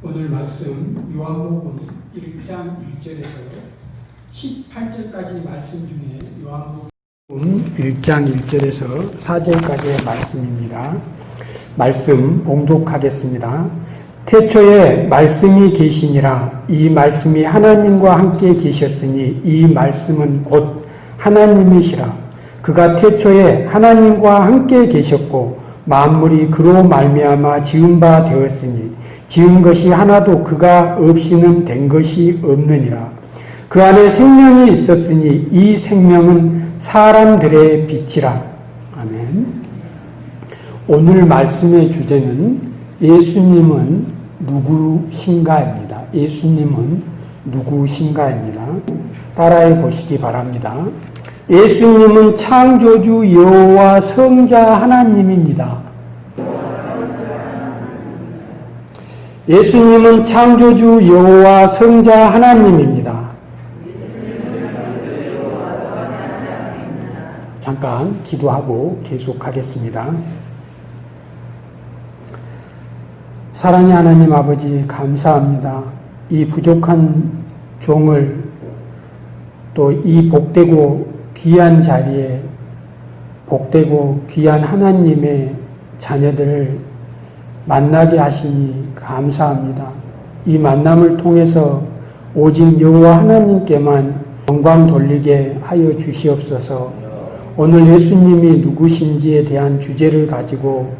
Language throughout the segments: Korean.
오늘 말씀 요한복음 1장 1절에서 18절까지 말씀 중에 요한복음 1장 1절에서 4절까지의 말씀입니다. 말씀 봉독하겠습니다. 태초에 말씀이 계시니라 이 말씀이 하나님과 함께 계셨으니 이 말씀은 곧 하나님이시라 그가 태초에 하나님과 함께 계셨고 만물이 그로 말미암아 지은 바 되었으니 지은 것이 하나도 그가 없이는 된 것이 없느니라 그 안에 생명이 있었으니 이 생명은 사람들의 빛이라 아멘 오늘 말씀의 주제는 예수님은 누구신가입니다. 예수님은 누구신가입니다. 따라해 보시기 바랍니다. 예수님은 창조주 여호와 성자 하나님입니다. 예수님은 창조주 여호와 성자 하나님입니다. 잠깐 기도하고 계속하겠습니다. 사랑의 하나님 아버지 감사합니다. 이 부족한 종을 또 이 복되고 귀한 자리에 복되고 귀한 하나님의 자녀들을 만나게 하시니 감사합니다. 이 만남을 통해서 오직 여호와 하나님께만 영광 돌리게 하여 주시옵소서. 오늘 예수님이 누구신지에 대한 주제를 가지고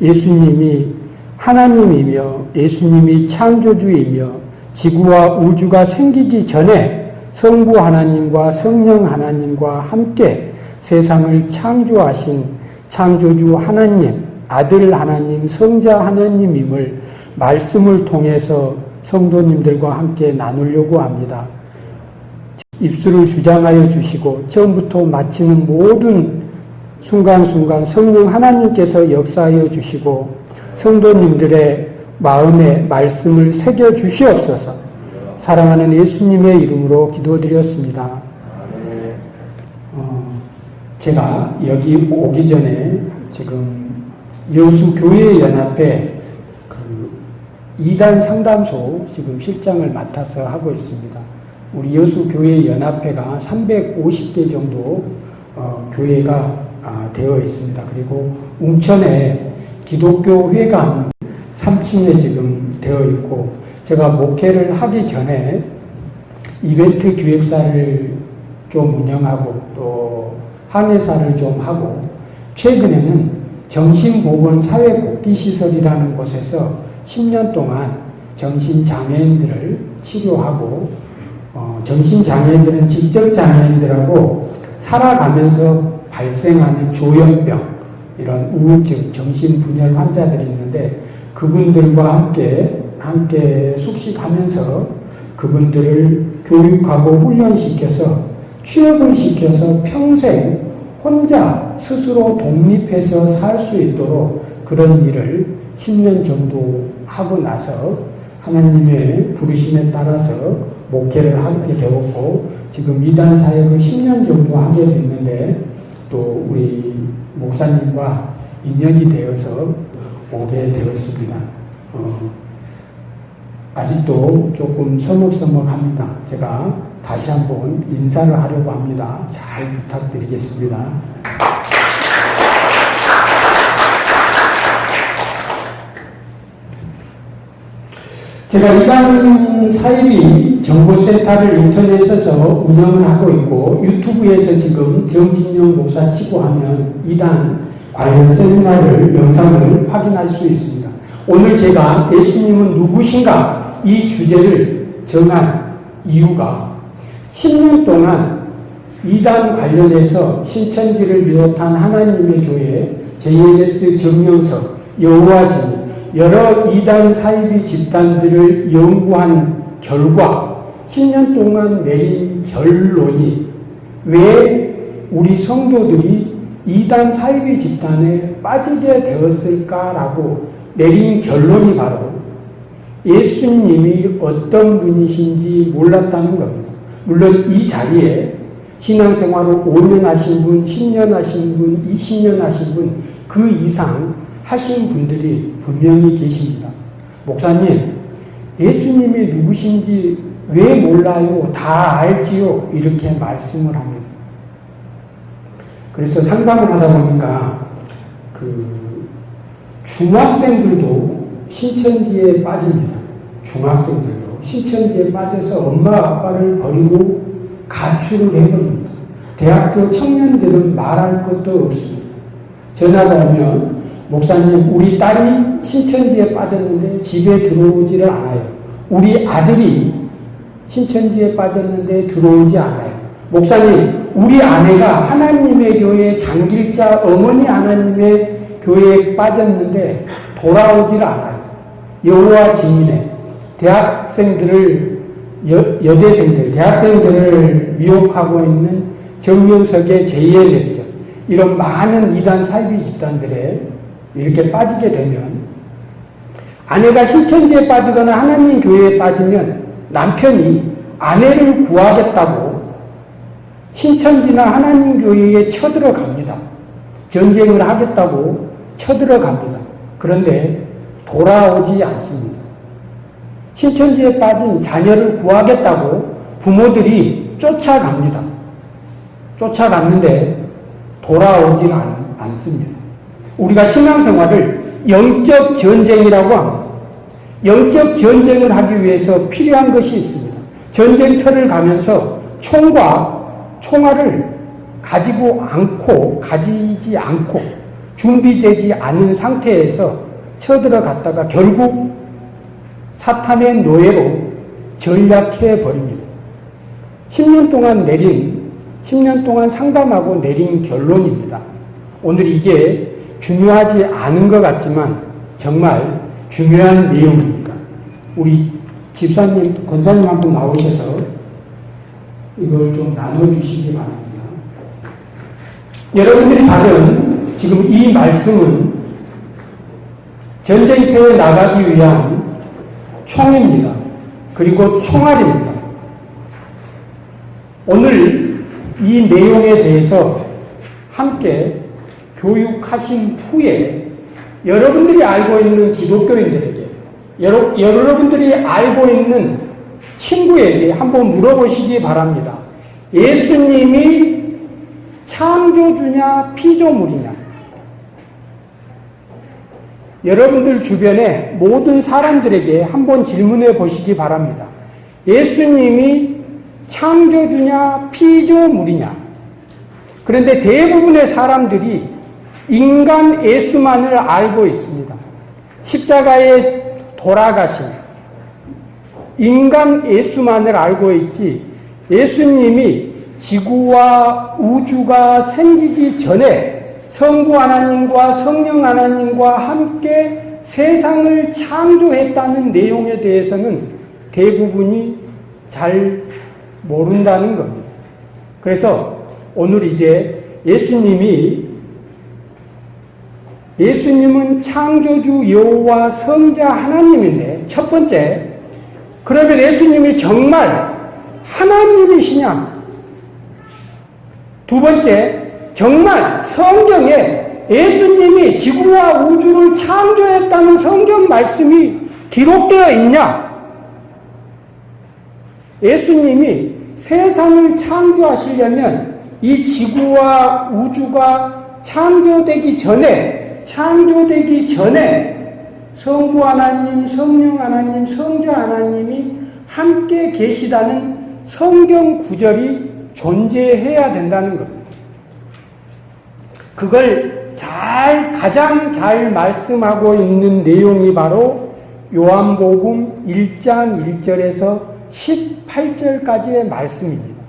예수님이 하나님이며 예수님이 창조주이며 지구와 우주가 생기기 전에 성부 하나님과 성령 하나님과 함께 세상을 창조하신 창조주 하나님, 아들 하나님, 성자 하나님임을 말씀을 통해서 성도님들과 함께 나누려고 합니다. 입술을 주장하여 주시고 처음부터 마치는 모든 순간순간 성령 하나님께서 역사하여 주시고 성도님들의 마음에 말씀을 새겨 주시옵소서. 사랑하는 예수님의 이름으로 기도드렸습니다. 어, 제가 여기 오기 전에 지금 여수교회연합회 그 2단 상담소 지금 실장을 맡아서 하고 있습니다. 우리 여수교회연합회가 350개 정도 어, 교회가 아, 되어 있습니다. 그리고 웅천에 기독교 회관 3층에 지금 되어 있고 제가 목회를 하기 전에 이벤트 기획사를 좀 운영하고 또 항해사를 좀 하고 최근에는 정신보건사회복지시설이라는 곳에서 10년 동안 정신장애인들을 치료하고 어, 정신장애인들은 지적장애인들하고 살아가면서 발생하는 조현병 이런 우울증, 정신분열 환자들이 있는데 그분들과 함께 함께 숙식하면서 그분들을 교육하고 훈련시켜서 취업을 시켜서 평생 혼자 스스로 독립해서 살 수 있도록 그런 일을 10년 정도 하고 나서 하나님의 부르심에 따라서 목회를 하게 되었고 지금 이단 사역을 10년 정도 하게 됐는데 또 우리 목사님과 인연이 되어서 오게 되었습니다. 어, 아직도 조금 서먹서먹합니다. 제가 다시 한번 인사를 하려고 합니다. 잘 부탁드리겠습니다. 제가 이단 사입이 정보센터를 인터넷에서 운영을 하고 있고 유튜브에서 지금 정진영 목사 치고 하면 이단 관련 세미나를 영상을 확인할 수 있습니다. 오늘 제가 예수님은 누구신가 이 주제를 정한 이유가 10년 동안 이단 관련해서 신천지를 비롯한 하나님의 교회, JLS 정명석, 여호와진 여러 이단 사이비 집단들을 연구한 결과 10년 동안 내린 결론이 왜 우리 성도들이 이단 사이비 집단에 빠지게 되었을까라고 내린 결론이 바로 예수님이 어떤 분이신지 몰랐다는 겁니다. 물론 이 자리에 신앙생활을 5년 하신 분, 10년 하신 분, 20년 하신 분, 그그 이상 하신 분들이 분명히 계십니다. 목사님, 예수님이 누구신지 왜 몰라요? 다 알지요? 이렇게 말씀을 합니다. 그래서 상담을 하다 보니까 그 중학생들도 신천지에 빠집니다. 중학생들도 신천지에 빠져서 엄마 아빠를 버리고 가출을 해버립니다. 대학교 청년들은 말할 것도 없습니다. 전화가 오면 목사님 우리 딸이 신천지에 빠졌는데 집에 들어오지를 않아요. 우리 아들이 신천지에 빠졌는데 들어오지 않아요. 목사님 우리 아내가 하나님의 교회 장길자 어머니 하나님의 교회에 빠졌는데 돌아오질 않아요. 여호와 증인의 대학생들을 여, 여대생들, 대학생들을 미혹하고 있는 정명석의 JLS 이런 많은 이단 사이비 집단들에 이렇게 빠지게 되면 아내가 신천지에 빠지거나 하나님 교회에 빠지면 남편이 아내를 구하겠다고 신천지나 하나님 교회에 쳐들어갑니다. 전쟁을 하겠다고 쳐들어갑니다. 그런데 돌아오지 않습니다. 신천지에 빠진 자녀를 구하겠다고 부모들이 쫓아갑니다. 쫓아갔는데 돌아오지 않, 않습니다. 우리가 신앙생활을 영적 전쟁이라고 합니다. 영적 전쟁을 하기 위해서 필요한 것이 있습니다. 전쟁터를 가면서 총과 총알을 가지고 않고, 가지지 않고, 준비되지 않은 상태에서 쳐들어갔다가 결국 사탄의 노예로 전략해 버립니다. 10년 동안 내린, 10년 동안 상담하고 내린 결론입니다. 오늘 이게 중요하지 않은 것 같지만 정말 중요한 내용입니다. 우리 집사님, 권사님 한 분 나오셔서 이걸 좀 나눠주시기 바랍니다. 여러분들이 받은 지금 이 말씀은 전쟁터에 나가기 위한 총입니다. 그리고 총알입니다. 오늘 이 내용에 대해서 함께 교육하신 후에 여러분들이 알고 있는 기독교인들에게 여러, 여러분들이 알고 있는 친구에게 한번 물어보시기 바랍니다. 예수님이 창조주냐 피조물이냐 여러분들 주변에 모든 사람들에게 한번 질문해 보시기 바랍니다. 예수님이 창조주냐 피조물이냐 그런데 대부분의 사람들이 인간 예수만을 알고 있습니다. 십자가에 돌아가신 인간 예수만을 알고 있지 예수님이 지구와 우주가 생기기 전에 성부 하나님과 성령 하나님과 함께 세상을 창조했다는 내용에 대해서는 대부분이 잘 모른다는 겁니다. 그래서 오늘 이제 예수님이 예수님은 창조주 여호와 성자 하나님인데 첫 번째 그러면 예수님이 정말 하나님이시냐? 두 번째 정말 성경에 예수님이 지구와 우주를 창조했다는 성경 말씀이 기록되어 있냐? 예수님이 세상을 창조하시려면 이 지구와 우주가 창조되기 전에 창조되기 전에 성부 하나님, 성령 하나님, 성자 하나님이 함께 계시다는 성경 구절이 존재해야 된다는 겁니다. 그걸 잘, 가장 잘 말씀하고 있는 내용이 바로 요한복음 1장 1절에서 18절까지의 말씀입니다.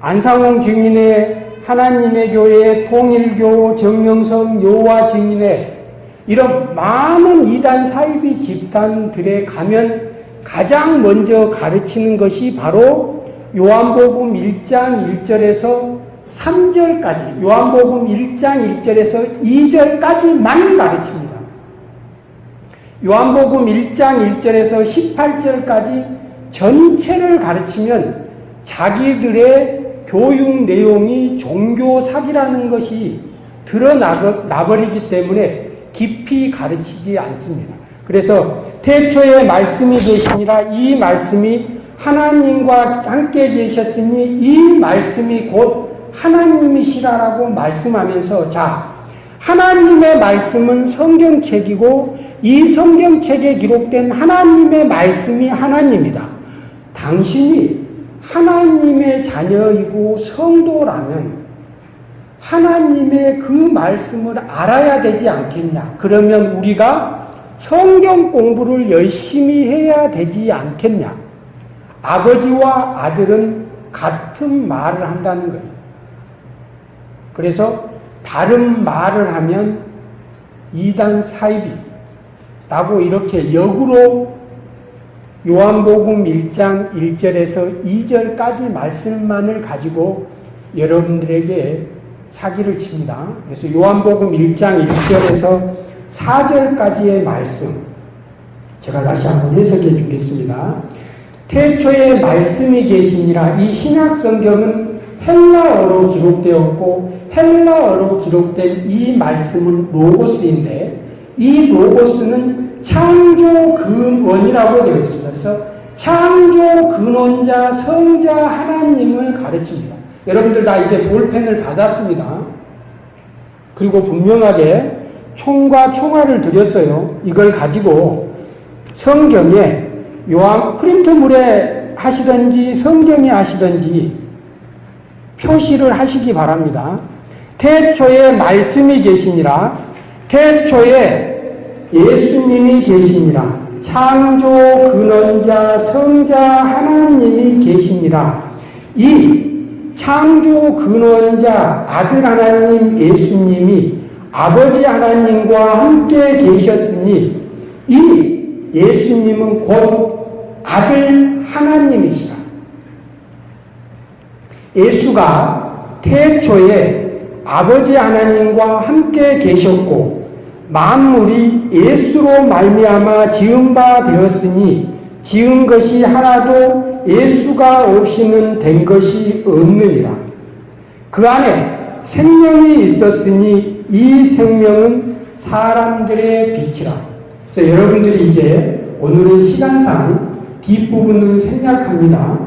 안상홍 증인의 하나님의 교회, 통일교, 정명성, 여호와 증인의 이런 많은 이단 사이비 집단들에 가면 가장 먼저 가르치는 것이 바로 요한복음 1장 1절에서 3절까지, 요한복음 1장 1절에서 2절까지만 가르칩니다. 요한복음 1장 1절에서 18절까지 전체를 가르치면 자기들의 교육 내용이 종교 사기라는 것이 드러나버리기 때문에 깊이 가르치지 않습니다. 그래서 태초에 말씀이 계시니라 이 말씀이 하나님과 함께 계셨으니 이 말씀이 곧 하나님이시라라고 말씀하면서 자 하나님의 말씀은 성경책이고 이 성경책에 기록된 하나님의 말씀이 하나님이다. 당신이 하나님의 자녀이고 성도라면 하나님의 그 말씀을 알아야 되지 않겠냐. 그러면 우리가 성경 공부를 열심히 해야 되지 않겠냐. 아버지와 아들은 같은 말을 한다는 거예요. 그래서 다른 말을 하면 이단 사이비라고 이렇게 역으로 요한복음 1장 1절에서 2절까지 말씀만을 가지고 여러분들에게 사기를 칩니다. 그래서 요한복음 1장 1절에서 4절까지의 말씀 제가 다시 한번 해석해 주겠습니다. 태초에 말씀이 계시니라 이 신약 성경은 헬라어로 기록되었고 헬라어로 기록된 이 말씀은 로고스인데 이 로고스는 창조 근원이라고 되어 있습니다. 그래서 창조 근원자 성자 하나님을 가르칩니다. 여러분들 다 이제 볼펜을 받았습니다. 그리고 분명하게 총과 총알을 드렸어요. 이걸 가지고 성경에 요한 프린트물에 하시든지 성경에 하시든지 표시를 하시기 바랍니다. 태초에 말씀이 계시니라. 태초에 예수님이 계시니라. 창조 근원자 성자 하나님이 계시니라. 이 창조 근원자 아들 하나님 예수님이 아버지 하나님과 함께 계셨으니 이 예수님은 곧 아들 하나님이시라. 예수가 태초에 아버지 하나님과 함께 계셨고 만물이 예수로 말미암아 지은 바 되었으니 지은 것이 하나도 예수가 없이는 된 것이 없느니라. 그 안에 생명이 있었으니 이 생명은 사람들의 빛이라. 그래서 여러분들이 이제 오늘은 시간상 뒷부분을 생략합니다.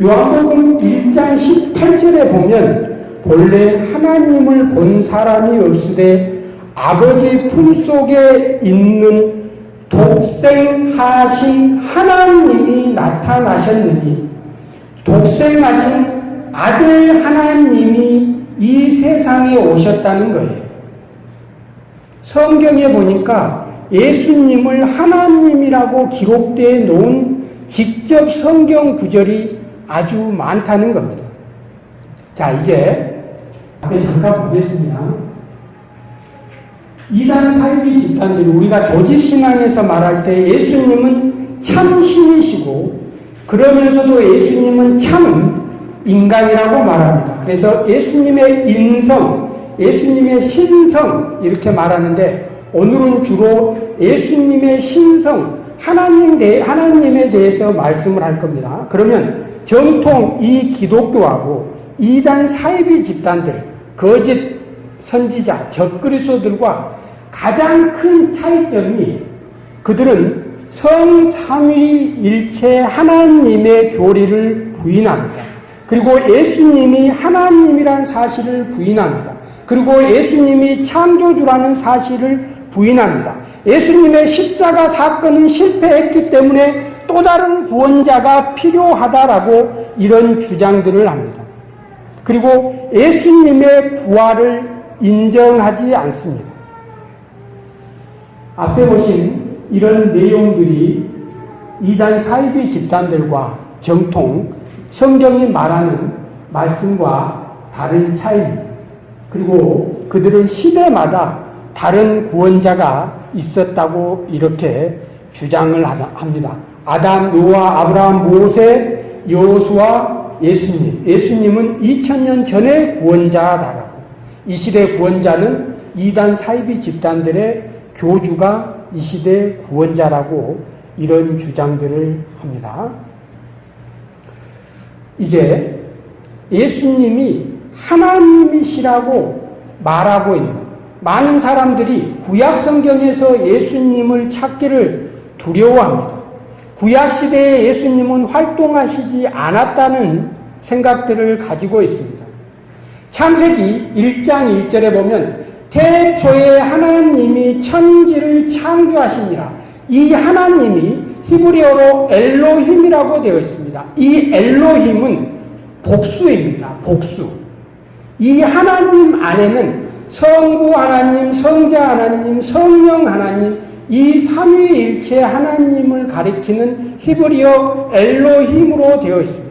요한복음 1장 18절에 보면 본래 하나님을 본 사람이 없으되 아버지 품속에 있는 독생하신 하나님이 나타나셨느니 독생하신 아들 하나님이 이 세상에 오셨다는 거예요. 성경에 보니까 예수님을 하나님이라고 기록되어 놓은 직접 성경 구절이 아주 많다는 겁니다. 자, 이제 앞에 잠깐 보겠습니다. 이단 사이비 집단들이 우리가 조직신앙에서 말할 때 예수님은 참 신이시고 그러면서도 예수님은 참 인간이라고 말합니다. 그래서 예수님의 인성, 예수님의 신성 이렇게 말하는데 오늘은 주로 예수님의 신성, 하나님 대, 하나님에 대해서 말씀을 할 겁니다. 그러면 정통 이 기독교하고 이단 사이비 집단들, 거짓 선지자, 적그리스도들과 가장 큰 차이점이 그들은 성삼위일체 하나님의 교리를 부인합니다. 그리고 예수님이 하나님이란 사실을 부인합니다. 그리고 예수님이 창조주라는 사실을 부인합니다. 예수님의 십자가 사건은 실패했기 때문에 또 다른 구원자가 필요하다라고 이런 주장들을 합니다. 그리고 예수님의 부활을 인정하지 않습니다. 앞에 보신 이런 내용들이 이단 사이비 집단들과 정통 성경이 말하는 말씀과 다른 차이입니다. 그리고 그들은 시대마다 다른 구원자가 있었다고 이렇게 주장을 합니다. 아담, 노아, 아브라함, 모세, 여호수아, 예수님. 예수님은 2000년 전의 구원자다라고. 이 시대 구원자는 이단 사이비 집단들의 교주가 이 시대 구원자라고 이런 주장들을 합니다. 이제 예수님이 하나님이시라고 말하고 있는 많은 사람들이 구약 성경에서 예수님을 찾기를 두려워합니다. 구약 시대에 예수님은 활동하시지 않았다는 생각들을 가지고 있습니다. 창세기 1장 1절에 보면 태초에 하나님이 천지를 창조하시니라. 이 하나님이 히브리어로 엘로힘이라고 되어 있습니다. 이 엘로힘은 복수입니다. 복수. 이 하나님 안에는 성부 하나님, 성자 하나님, 성령 하나님, 이 삼위일체 하나님을 가리키는 히브리어 엘로힘으로 되어 있습니다.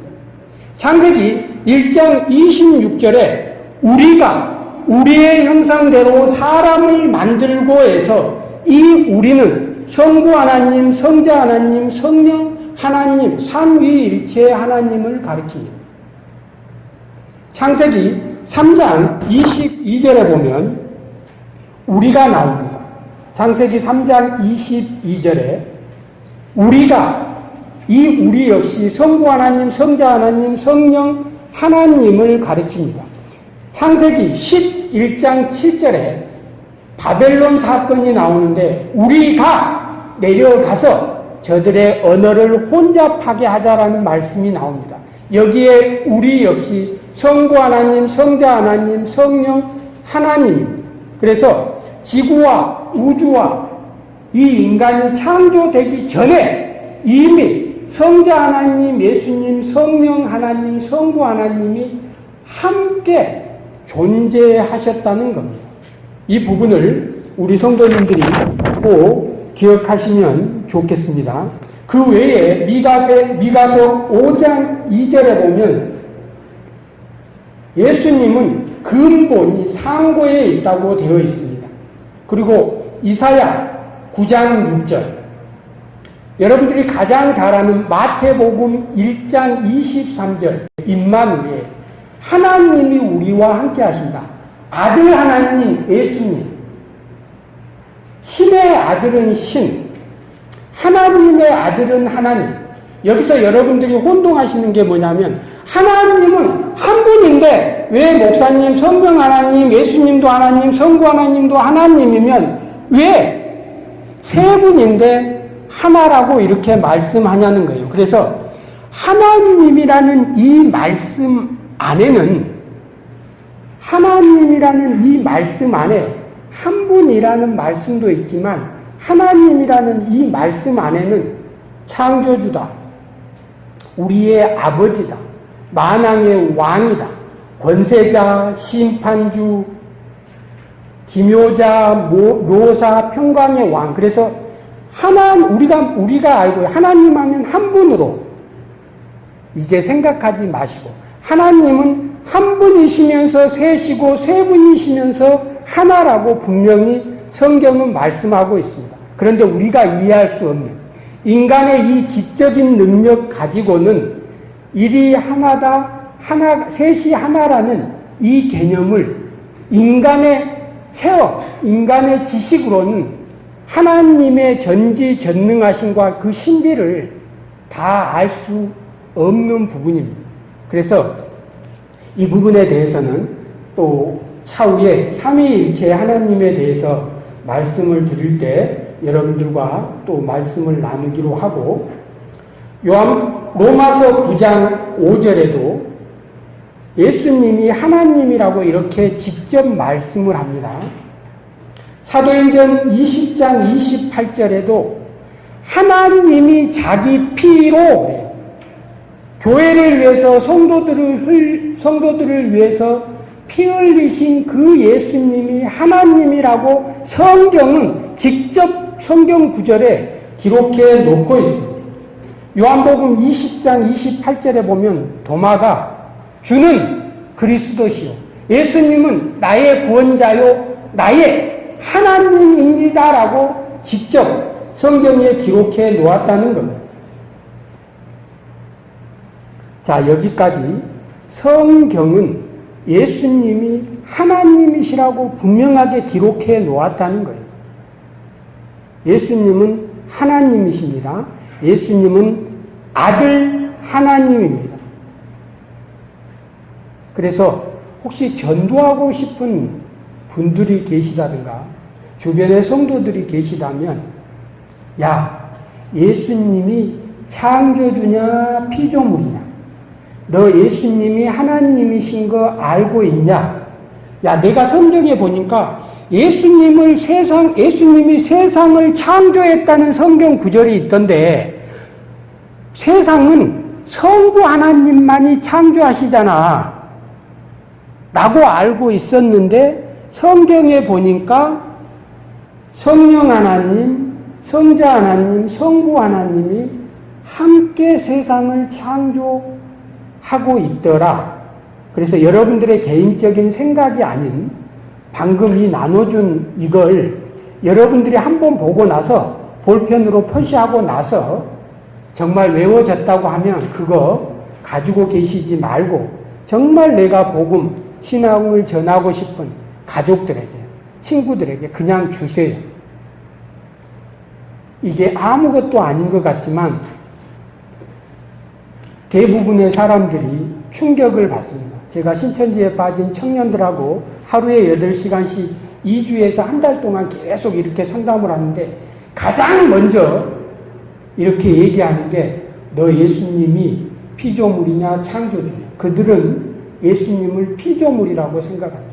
창세기 1장 26절에 우리가 우리의 형상대로 사람을 만들고 해서 이 우리는 성부 하나님, 성자 하나님, 성령 하나님, 삼위일체 하나님을 가리킵니다. 창세기 3장 22절에 보면 우리가 나옵니다. 창세기 3장 22절에 우리가 이 우리 역시 성부 하나님, 성자 하나님, 성령 하나님을 가리킵니다. 창세기 11장 7절에 바벨론 사건이 나오는데 우리가 내려가서 저들의 언어를 혼잡하게 하자라는 말씀이 나옵니다. 여기에 우리 역시 성부 하나님, 성자 하나님, 성령 하나님입니다. 그래서 지구와 우주와 이 인간이 창조되기 전에 이미 성자 하나님, 예수님, 성령 하나님, 성부 하나님이 함께 존재하셨다는 겁니다. 이 부분을 우리 성도님들이 꼭 기억하시면 좋겠습니다. 그 외에 미가세, 미가서 5장 2절에 보면 예수님은 근본이 상고에 있다고 되어 있습니다. 그리고 이사야 9장 6절 여러분들이 가장 잘 아는 마태복음 1장 23절 임마누엘 하나님이 우리와 함께 하신다. 아들 하나님 예수님. 신의 아들은 신 하나님의 아들은 하나님. 여기서 여러분들이 혼동하시는 게 뭐냐면 하나님은 한 분인데 왜 목사님, 성경 하나님, 예수님도 하나님, 성부 하나님도 하나님이면 왜 세 분인데 하나라고 이렇게 말씀하냐는 거예요. 그래서 하나님이라는 이 말씀 안에는 하나님이라는 이 말씀 안에 한 분이라는 말씀도 있지만 하나님이라는 이 말씀 안에는 창조주다. 우리의 아버지다. 만왕의 왕이다. 권세자, 심판주, 기묘자, 묘사, 평강의 왕. 그래서 하나 우리가 우리가 알고 하나님 하면 한 분으로 이제 생각하지 마시고 하나님은 한 분이시면서 셋이고 세 분이시면서 하나라고 분명히 성경은 말씀하고 있습니다. 그런데 우리가 이해할 수 없는 인간의 이 지적인 능력 가지고는 일이 하나다, 하나, 셋이 하나라는 이 개념을 인간의 체험, 인간의 지식으로는 하나님의 전지전능하심과 그 신비를 다 알 수 없는 부분입니다. 그래서 이 부분에 대해서는 또 차후에 삼위일체 하나님에 대해서 말씀을 드릴 때 여러분들과 또 말씀을 나누기로 하고 요한 로마서 9장 5절에도 예수님이 하나님이라고 이렇게 직접 말씀을 합니다. 사도행전 20장 28절에도 하나님이 자기 피로 교회를 위해서 성도들을 성도들을 위해서 피 흘리신 그 예수님이 하나님이라고 성경은 직접 성경 구절에 기록해 놓고 있습니다. 요한복음 20장 28절에 보면 도마가 주는 그리스도시요. 예수님은 나의 구원자요, 나의 하나님입니다라고 직접 성경에 기록해 놓았다는 겁니다. 자, 여기까지 성경은 예수님이 하나님이시라고 분명하게 기록해 놓았다는 거예요. 예수님은 하나님이십니다. 예수님은 아들 하나님입니다. 그래서 혹시 전도하고 싶은 분들이 계시다든가 주변에 성도들이 계시다면 야 예수님이 창조주냐 피조물이냐 너 예수님이 하나님이신 거 알고 있냐 야 내가 성경에 보니까 예수님을 세상 예수님이 세상을 창조했다는 성경 구절이 있던데 세상은 성부 하나님만이 창조하시잖아. 라고 알고 있었는데 성경에 보니까 성령 하나님, 성자 하나님, 성부 하나님이 함께 세상을 창조하고 있더라. 그래서 여러분들의 개인적인 생각이 아닌 방금 이 나눠준 이걸 여러분들이 한번 보고 나서 볼펜으로 표시하고 나서 정말 외워졌다고 하면 그거 가지고 계시지 말고 정말 내가 복음, 신앙을 전하고 싶은 가족들에게, 친구들에게 그냥 주세요. 이게 아무것도 아닌 것 같지만 대부분의 사람들이 충격을 받습니다. 제가 신천지에 빠진 청년들하고 하루에 8시간씩 2주에서 한 달 동안 계속 이렇게 상담을 하는데 가장 먼저 이렇게 얘기하는 게 너 예수님이 피조물이냐 창조주냐. 그들은 예수님을 피조물이라고 생각합니다.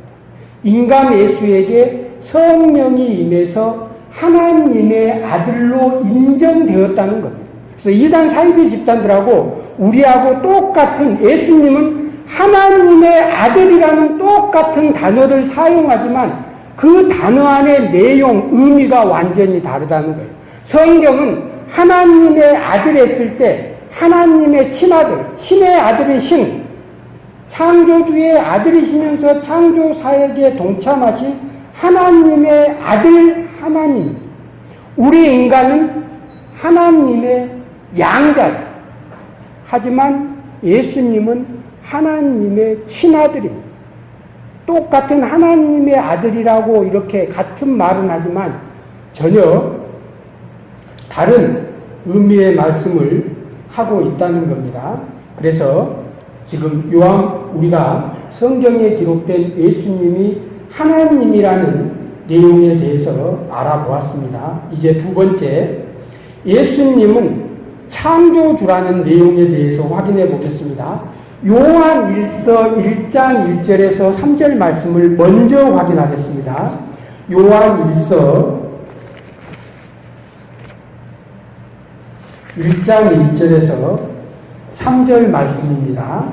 인간 예수에게 성령이 임해서 하나님의 아들로 인정되었다는 겁니다. 그래서 이단 사이비 집단들하고 우리하고 똑같은 예수님은 하나님의 아들이라는 똑같은 단어를 사용하지만 그 단어 안의 내용, 의미가 완전히 다르다는 거예요. 성경은 하나님의 아들 했을 때 하나님의 친아들, 신의 아들인 신, 창조주의 아들이시면서 창조 사역에 동참하신 하나님의 아들 하나님. 우리 인간은 하나님의 양자. 하지만 예수님은 하나님의 친아들입니다. 똑같은 하나님의 아들이라고 이렇게 같은 말은 하지만 전혀 다른 의미의 말씀을 하고 있다는 겁니다. 그래서 지금 요한 우리가 성경에 기록된 예수님이 하나님이라는 내용에 대해서 알아보았습니다. 이제 두 번째 예수님은 창조주라는 내용에 대해서 확인해 보겠습니다. 요한 1서 1장 1절에서 3절 말씀을 먼저 확인하겠습니다. 요한 1서 1장 1절에서 3절 말씀입니다.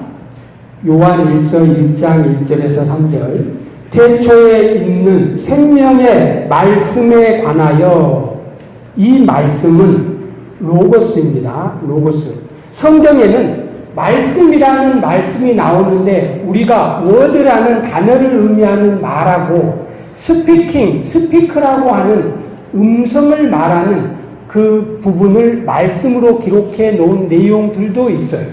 요한 1서 1장 1절에서 3절 태초에 있는 생명의 말씀에 관하여 이 말씀은 로고스입니다. 로고스. 성경에는 말씀이라는 말씀이 나오는데 우리가 word라는 단어를 의미하는 말하고 speaking, speak라고 하는 음성을 말하는 그 부분을 말씀으로 기록해 놓은 내용들도 있어요.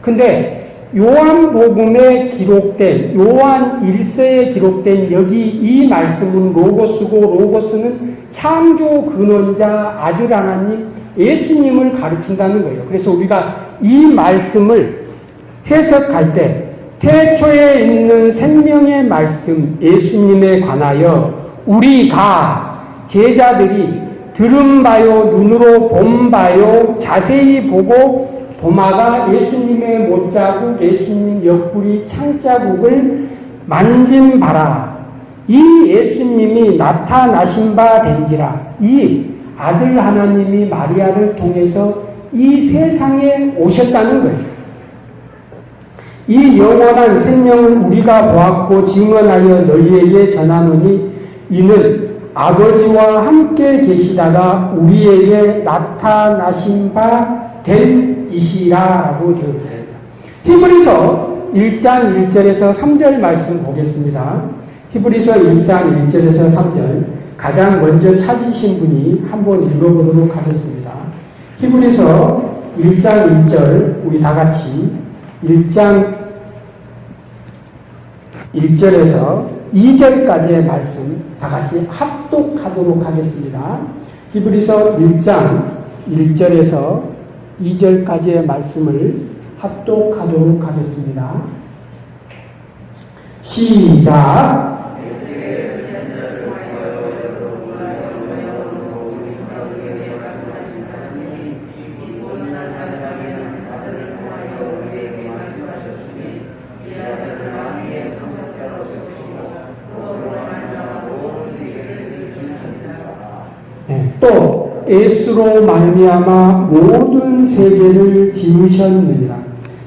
근데 요한복음에 기록된 요한 1서에 기록된 여기 이 말씀은 로고스고 로고스는 창조 근원자 아들 하나님 예수님을 가르친다는 거예요. 그래서 우리가 이 말씀을 해석할 때 태초에 있는 생명의 말씀 예수님에 관하여 우리가 제자들이 들은 바요 눈으로 본 바요 자세히 보고 도마가 예수님의 못자국 예수님 옆구리 창자국을 만진 바라 이 예수님이 나타나신 바 된지라 이 아들 하나님이 마리아를 통해서 이 세상에 오셨다는 거예요. 이 영원한 생명을 우리가 보았고 증언하여 너희에게 전하노니 이는 아버지와 함께 계시다가 우리에게 나타나신 바 된 이시라라고 되어 있습니다. 히브리서 1장 1절에서 3절 말씀 보겠습니다. 히브리서 1장 1절에서 3절 가장 먼저 찾으신 분이 한번 읽어보도록 하겠습니다. 히브리서 1장 1절 우리 다 같이 1장 1절에서 2절까지의 말씀 다 같이 합독하도록 하겠습니다. 히브리서 1장 1절에서 2절까지의 말씀을 합독하도록 하겠습니다. 시작. 네, 또 예수로 말미암아 모든 세계를 지으셨느니라.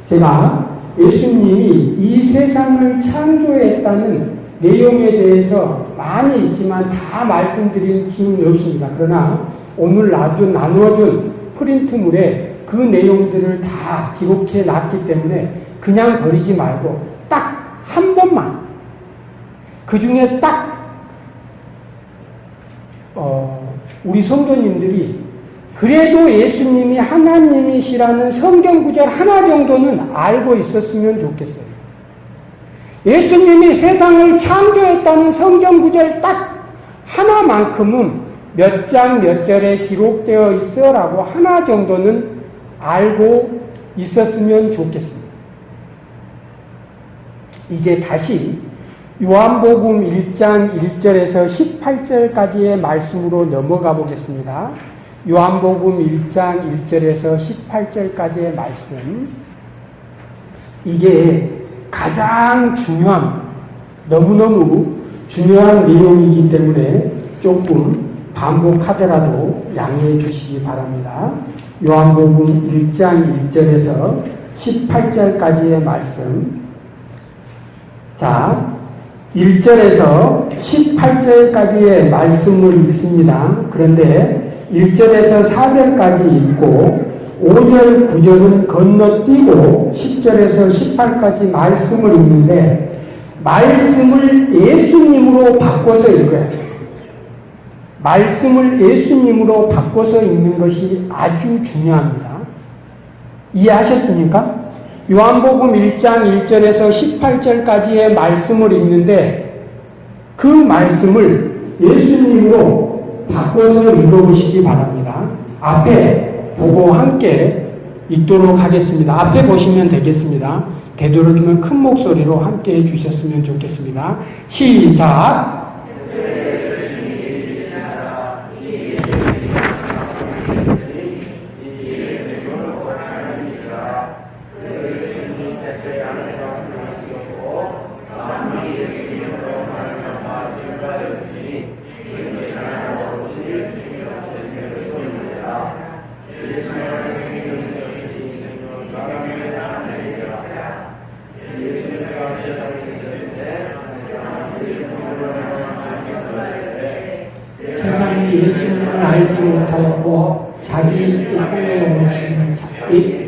제가 예수님이 이 세상을 창조했다는 내용에 대해서 많이 있지만 다 말씀드릴 수는 없습니다. 그러나 오늘 나도 나누어준 프린트물에 그 내용들을 다 기록해 놨기 때문에 그냥 버리지 말고 딱 한 번만 그 중에 딱 어, 우리 성도님들이 그래도 예수님이 하나님이시라는 성경 구절 하나 정도는 알고 있었으면 좋겠어요. 예수님이 세상을 창조했다는 성경 구절 딱 하나만큼은 몇 장 몇 절에 기록되어 있어라고 하나 정도는 알고 있었으면 좋겠습니다. 이제 다시 요한복음 1장 1절에서 18절까지의 말씀으로 넘어가 보겠습니다. 요한복음 1장 1절에서 18절까지의 말씀. 이게 가장 중요한, 너무너무 중요한 내용이기 때문에 조금 반복하더라도 양해해 주시기 바랍니다. 요한복음 1장 1절에서 18절까지의 말씀. 자, 1절에서 18절까지의 말씀을 읽습니다. 그런데 1절에서 4절까지 읽고 5절, 9절은 건너뛰고 10절에서 18까지 말씀을 읽는데 말씀을 예수님으로 바꿔서 읽어야 돼요. 말씀을 예수님으로 바꿔서 읽는 것이 아주 중요합니다. 이해하셨습니까? 요한복음 1장 1절에서 18절까지의 말씀을 읽는데 그 말씀을 예수님으로 바꿔서 읽어보시기 바랍니다. 앞에 보고 함께 읽도록 하겠습니다. 앞에 보시면 되겠습니다. 되도록이면 큰 목소리로 함께 해주셨으면 좋겠습니다. 시작! 세상이 예수님을 알지 못하였고 자기 꿈에 오시는 자이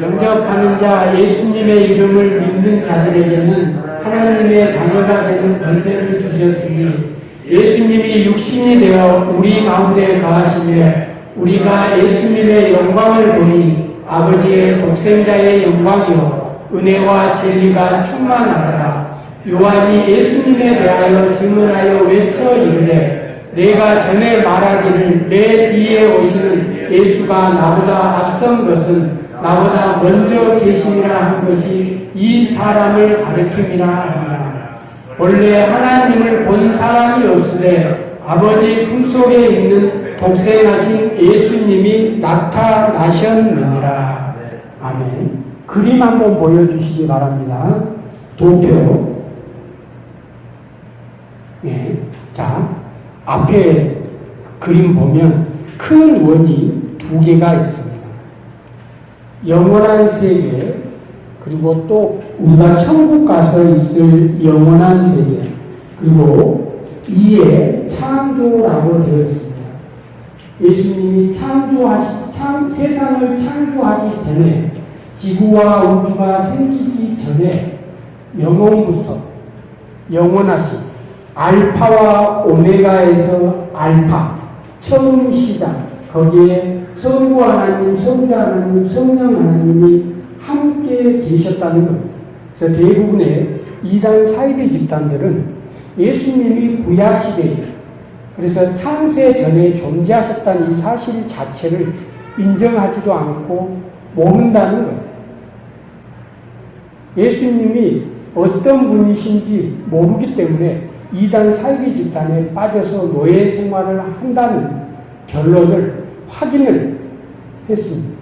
영접하는 자 예수님의 이름을 믿는 자들에게는 하나님의 자녀가 되는 권세를 주셨으니 예수님이 육신이 되어 우리 가운데 거하시며 우리가 예수님의 영광을 보니 아버지의 독생자의 영광이요 은혜와 진리가 충만하더라. 요한이 예수님에 대하여 질문하여 외쳐 이르되 내가 전에 말하기를 내 뒤에 오시는 예수가 나보다 앞선 것은 나보다 먼저 계심이라 한 것이 이 사람을 가르침이라 하니라. 원래 하나님을 본 사람이 없으되 아버지 품속에 있는 독생하신 예수님이 나타나셨느니라. 아멘. 그림 한번 보여주시기 바랍니다. 도표. 예. 자, 앞에 그림 보면 큰 원이 두 개가 있습니다. 영원한 세계, 그리고 또 우리가 천국 가서 있을 영원한 세계, 그리고 이에 창조라고 되어 있습니다. 예수님이 창조하시, 창, 세상을 창조하기 전에 지구와 우주가 생기기 전에 영원부터 영원하신 알파와 오메가에서 알파 처음 시작 거기에 성부 하나님, 성자 하나님, 성령 하나님이 함께 계셨다는 겁니다. 그래서 대부분의 이단 사이비 집단들은 예수님이 구야 시대에 그래서 창세 전에 존재하셨다는 이 사실 자체를 인정하지도 않고 모른다는 거예요. 예수님이 어떤 분이신지 모르기 때문에 이단 사이비 집단에 빠져서 노예 생활을 한다는 결론을 확인을 했습니다.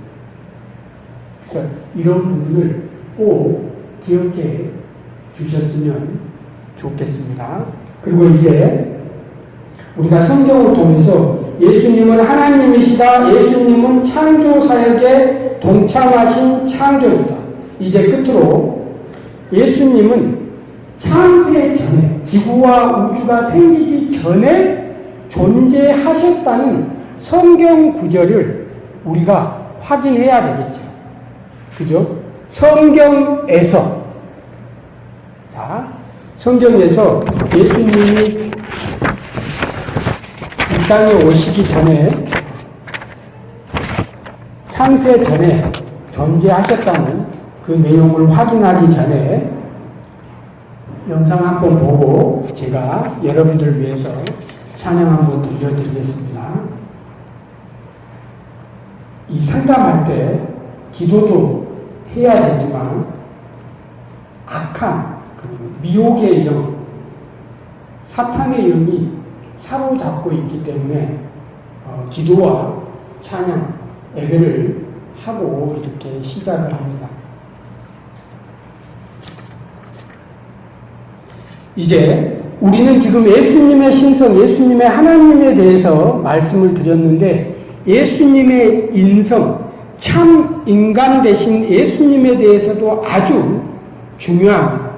그래서 이런 부분을 꼭 기억해 주셨으면 좋겠습니다. 그리고 이제 우리가 성경을 통해서 예수님은 하나님이시다. 예수님은 창조 사역에 동참하신 창조주다. 이제 끝으로 예수님은 창세 전에 지구와 우주가 생기기 전에 존재하셨다는 성경 구절을 우리가 확인해야 되겠죠. 그죠? 성경에서 자, 성경에서 예수님이 이 땅에 오시기 전에 창세 전에 존재하셨다는 그 내용을 확인하기 전에 영상 한번 보고 제가 여러분들을 위해서 찬양 한번 들려드리겠습니다. 이 상담할 때 기도도 해야 되지만 악한 그 미혹의 영, 사탄의 영이 사로잡고 있기 때문에 어, 기도와 찬양, 예배를 하고 이렇게 시작을 합니다. 이제 우리는 지금 예수님의 신성, 예수님의 하나님에 대해서 말씀을 드렸는데 예수님의 인성, 참 인간 대신 예수님에 대해서도 아주 중요합니다.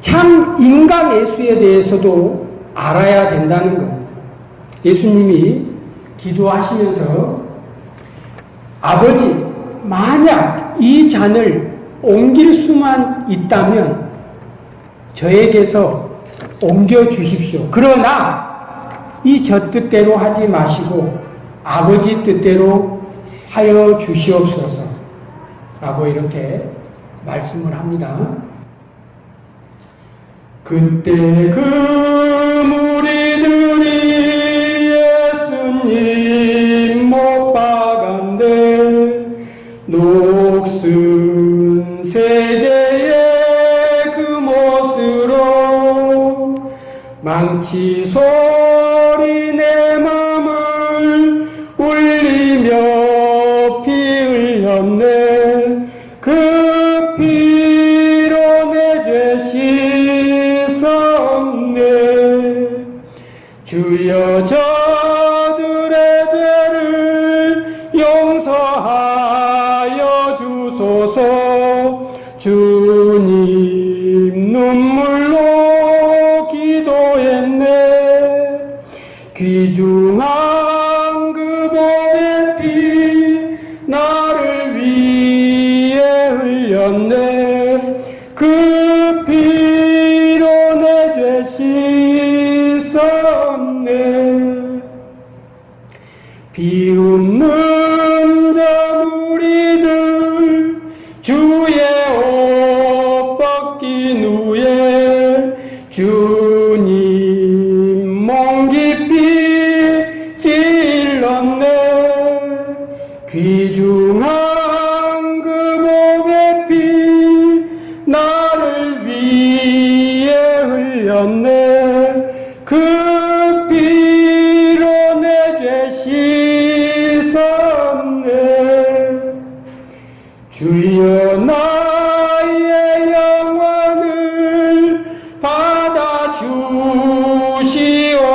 참 인간 예수에 대해서도 알아야 된다는 겁니다. 예수님이 기도하시면서 아버지, 만약 이 잔을 옮길 수만 있다면 저에게서 옮겨 주십시오. 그러나 이 저 뜻대로 하지 마시고 아버지 뜻대로 하여 주시옵소서. 라고 이렇게 말씀을 합니다. 그때 그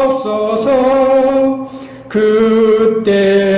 주시옵소서 그때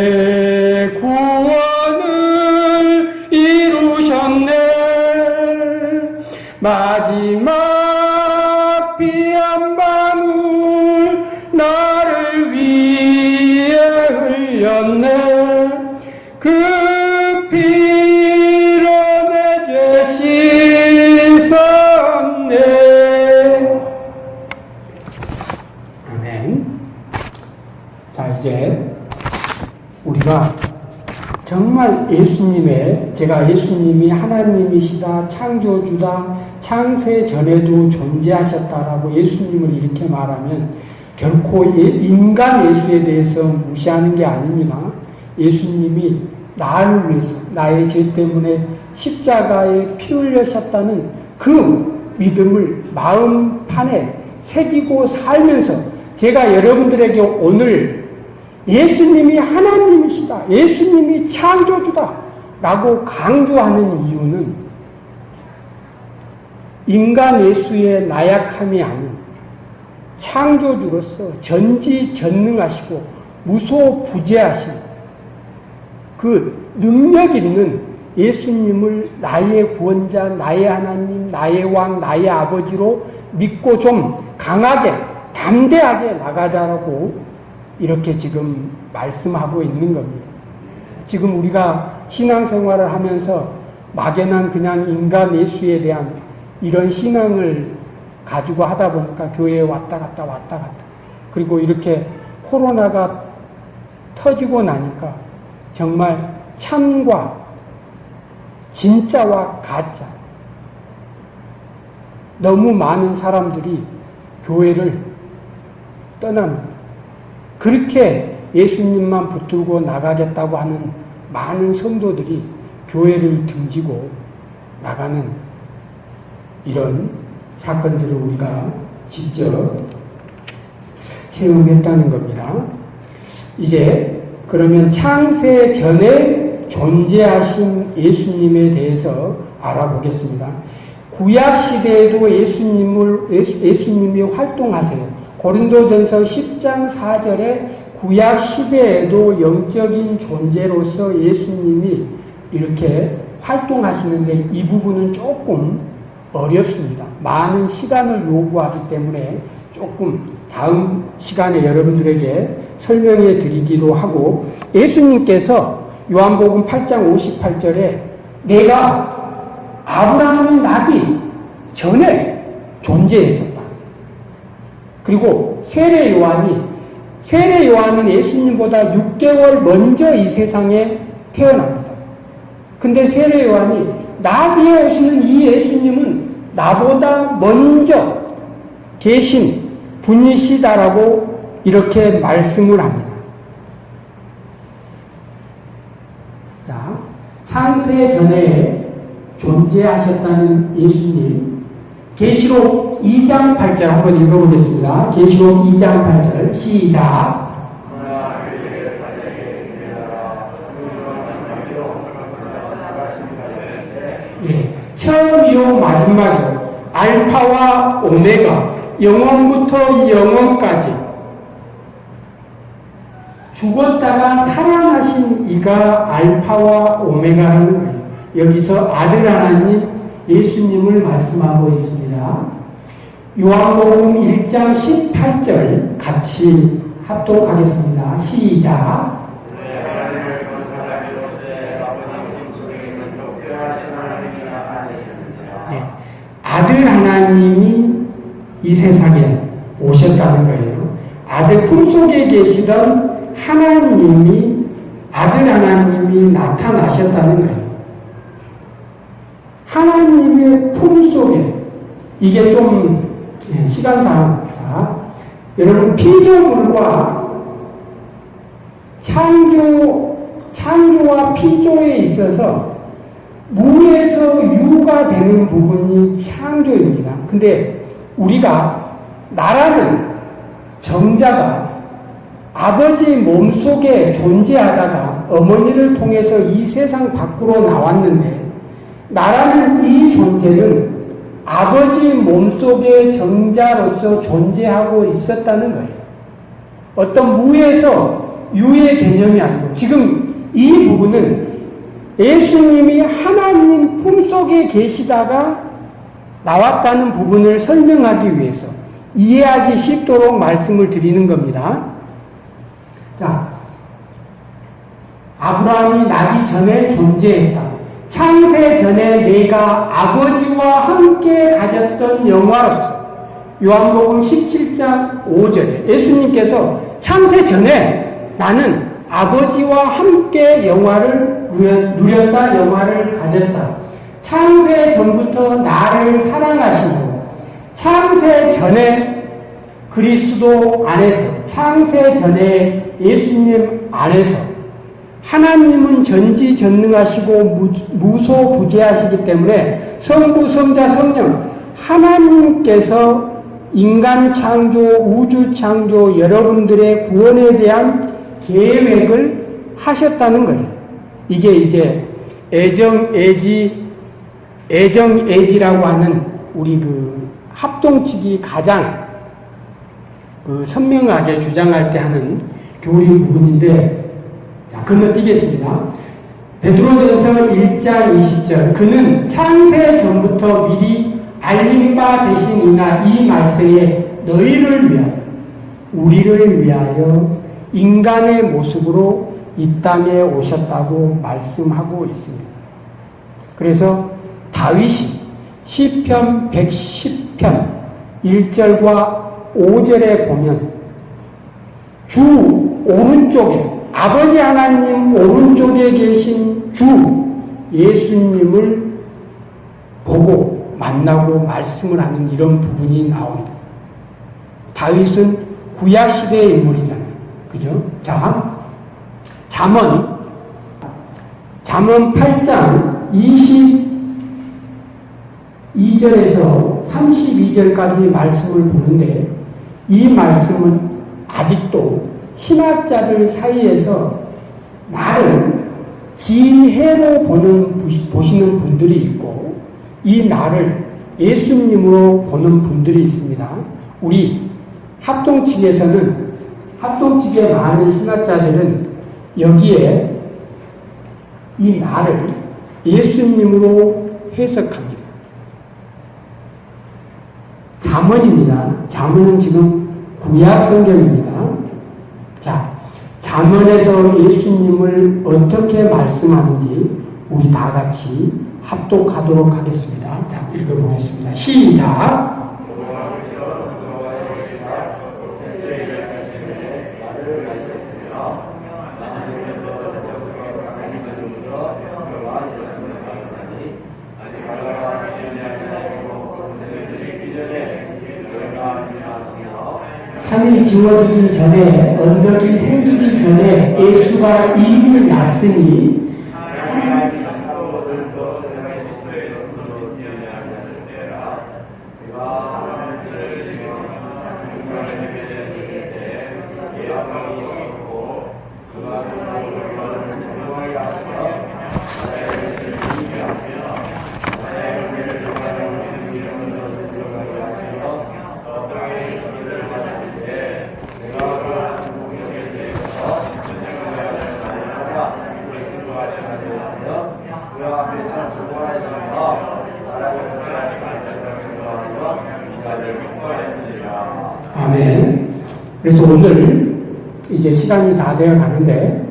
예수님의 제가 예수님이 하나님이시다 창조주다 창세 전에도 존재하셨다라고 예수님을 이렇게 말하면 결코 예- 인간 예수에 대해서 무시하는 게 아닙니다. 예수님이 나를 위해서 나의 죄 때문에 십자가에 피 흘려셨다는 그 믿음을 마음판에 새기고 살면서 제가 여러분들에게 오늘 예수님이 하나님이시다. 예수님이 창조주다. 라고 강조하는 이유는 인간 예수의 나약함이 아닌 창조주로서 전지전능하시고 무소부재하신 그 능력 있는 예수님을 나의 구원자, 나의 하나님, 나의 왕, 나의 아버지로 믿고 좀 강하게, 담대하게 나가자라고 이렇게 지금 말씀하고 있는 겁니다. 지금 우리가 신앙생활을 하면서 막연한 그냥 인간 예수에 대한 이런 신앙을 가지고 하다 보니까 교회에 왔다 갔다 왔다 갔다 그리고 이렇게 코로나가 터지고 나니까 정말 참과 진짜와 가짜 너무 많은 사람들이 교회를 떠납니다. 그렇게 예수님만 붙들고 나가겠다고 하는 많은 성도들이 교회를 등지고 나가는 이런 사건들을 우리가 직접 체험했다는 겁니다. 이제 그러면 창세 전에 존재하신 예수님에 대해서 알아보겠습니다. 구약 시대에도 예수님을 예수, 님이 활동하세요. 고린도전서 10장 4절에 구약 시대에도 영적인 존재로서 예수님이 이렇게 활동하시는데 이 부분은 조금 어렵습니다. 많은 시간을 요구하기 때문에 조금 다음 시간에 여러분들에게 설명해 드리기도 하고 예수님께서 요한복음 8장 58절에 내가 아브라함이 나기 전에 존재했었다. 그리고 세례 요한이 세례 요한은 예수님보다 6개월 먼저 이 세상에 태어납니다. 근데 세례 요한이 나 뒤에 오시는 이 예수님은 나보다 먼저 계신 분이시다라고 이렇게 말씀을 합니다. 자, 창세 전에 존재하셨다는 예수님 계시록 2장 8절 한번 읽어보겠습니다. 계시록 2장 8절 시작 예, 처음이요 마지막이요 알파와 오메가 영원부터 영원까지 죽었다가 살아나신 이가 알파와 오메가라는 거예요. 여기서 아들 하나님 예수님을 말씀하고 있습니다. 요한복음 1장 18절 같이 합독하겠습니다. 시작. 네. 아들 하나님이 이 세상에 오셨다는 거예요. 아들 품속에 계시던 하나님이 아들 하나님이 나타나셨다는 거예요. 하나님의 품 속에 이게 좀 예, 시간상 자 여러분 피조물과 창조 창조와 피조에 있어서 무에서 유가 되는 부분이 창조입니다. 근데 우리가 나라는 정자가 아버지 몸속에 존재하다가 어머니를 통해서 이 세상 밖으로 나왔는데 나라는 이 존재는 아버지 몸속에 정자로서 존재하고 있었다는 거예요. 어떤 무에서 유의 개념이 아니고 지금 이 부분은 예수님이 하나님 품속에 계시다가 나왔다는 부분을 설명하기 위해서 이해하기 쉽도록 말씀을 드리는 겁니다. 자, 아브라함이 나기 전에 존재했다. 창세 전에 내가 아버지와 함께 가졌던 영화로서 요한복음 17장 5절에 예수님께서 창세 전에 나는 아버지와 함께 영화를 누렸다, 영화를 가졌다. 창세 전부터 나를 사랑하시고 창세 전에 그리스도 안에서 창세 전에 예수님 안에서 하나님은 전지전능하시고 무소부재하시기 때문에 성부 성자 성령 하나님께서 인간 창조 우주 창조 여러분들의 구원에 대한 계획을 하셨다는 거예요. 이게 이제 애정 애지 애정 애지라고 하는 우리 그 합동 측이 가장 그 선명하게 주장할 때 하는 교리 부분인데 자, 건너뛰겠습니다. 베드로전서 1장 20절 그는 창세 전부터 미리 알림 바 되신이나 이 말세에 너희를 위하여 우리를 위하여 인간의 모습으로 이 땅에 오셨다고 말씀하고 있습니다. 그래서 다윗이 시편 110편 1절과 5절에 보면 주 오른쪽에 아버지 하나님 오른쪽에 계신 주 예수님을 보고 만나고 말씀을 하는 이런 부분이 나옵니다. 다윗은 구약 시대의 인물이잖아요. 그죠? 자, 잠언 잠언 8장 22절에서 32절까지 말씀을 보는데 이 말씀은 아직도 신학자들 사이에서 나를 지혜로 보는, 보시는 분들이 있고, 이 나를 예수님으로 보는 분들이 있습니다. 우리 합동 측에서는, 합동 측의 많은 신학자들은 여기에 이 나를 예수님으로 해석합니다. 자문입니다. 자문은 지금 구약 성경입니다. 자, 잠언에서 예수님을 어떻게 말씀하는지 우리 다 같이 합독하도록 하겠습니다. 자, 읽어보겠습니다. 시작. 지워지기 전에 언덕이 생기기 전에 예수가 이미 났으니 아멘. 그래서 오늘 이제 시간이 다 되어 가는데